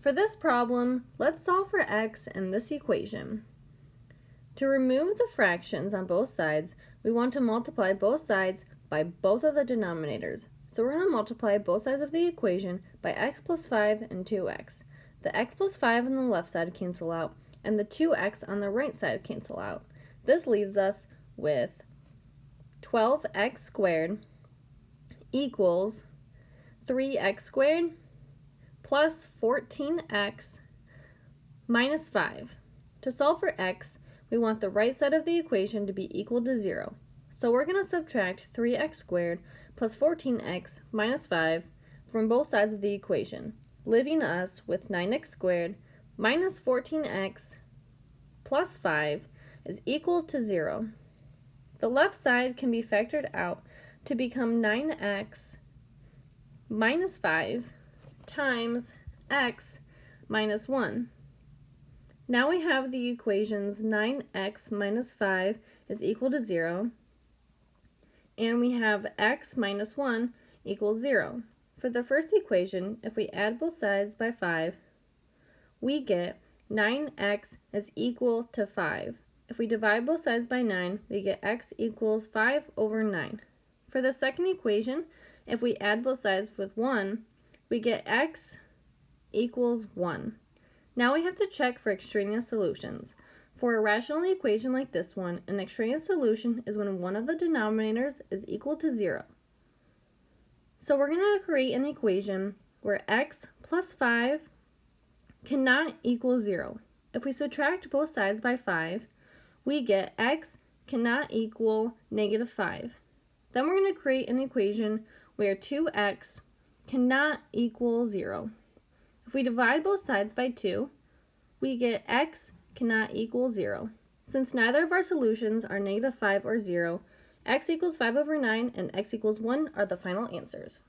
For this problem, let's solve for x in this equation. To remove the fractions on both sides, we want to multiply both sides by both of the denominators. So we're going to multiply both sides of the equation by x plus 5 and 2x. The x plus 5 on the left side cancel out, and the 2x on the right side cancel out. This leaves us with 12x squared equals 3x squared plus 14x minus 5. To solve for x, we want the right side of the equation to be equal to 0. So we're going to subtract 3x squared plus 14x minus 5 from both sides of the equation, leaving us with 9x squared minus 14x plus 5 is equal to 0. The left side can be factored out to become 9x minus 5 times x minus 1. Now we have the equations 9x minus 5 is equal to 0, and we have x minus 1 equals 0. For the first equation, if we add both sides by 5, we get 9x is equal to 5. If we divide both sides by 9, we get x equals 5 over 9. For the second equation, if we add both sides with 1, we get x equals 1. Now we have to check for extraneous solutions. For a rational equation like this one, an extraneous solution is when one of the denominators is equal to 0. So we're going to create an equation where x plus 5 cannot equal 0. If we subtract both sides by 5, we get x cannot equal negative 5. Then we're going to create an equation where 2x cannot equal 0. If we divide both sides by 2, we get x cannot equal 0. Since neither of our solutions are negative 5 or 0, x equals 5 over 9 and x equals 1 are the final answers.